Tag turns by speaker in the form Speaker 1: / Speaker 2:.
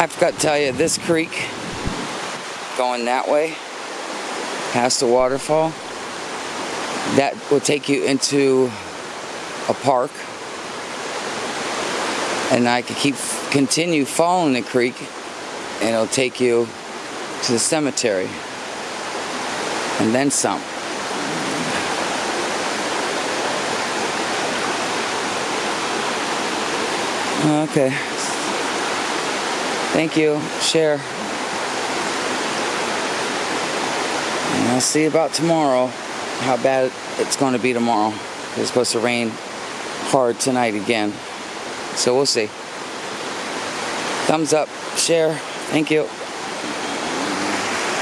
Speaker 1: I forgot to tell you, this creek going that way, past the waterfall, that will take you into a park. And I could keep continue following the creek and it'll take you to the cemetery. And then some. Okay. Thank you. Share. And I'll see about tomorrow how bad it's going to be tomorrow. It's supposed to rain hard tonight again. So we'll see. Thumbs up, share. Thank you.